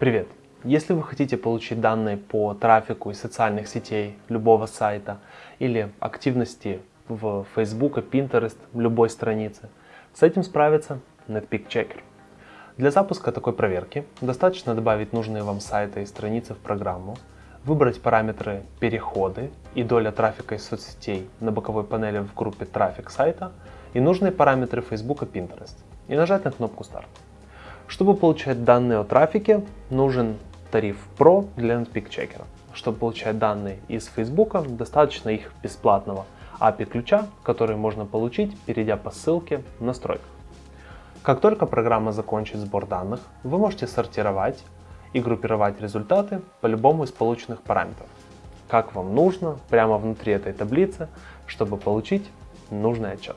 Привет! Если вы хотите получить данные по трафику из социальных сетей любого сайта или активности в Facebook, Pinterest, любой странице, с этим справится Netpeak Checker. Для запуска такой проверки достаточно добавить нужные вам сайты и страницы в программу, выбрать параметры переходы и доля трафика из соцсетей на боковой панели в группе трафик сайта и нужные параметры Facebook и Pinterest и нажать на кнопку старт. Чтобы получать данные о трафике, нужен тариф Pro для Netpeak Checker. Чтобы получать данные из Facebook, достаточно их бесплатного API ключа, который можно получить, перейдя по ссылке в настройках. Как только программа закончит сбор данных, вы можете сортировать и группировать результаты по любому из полученных параметров, как вам нужно, прямо внутри этой таблицы, чтобы получить нужный отчет.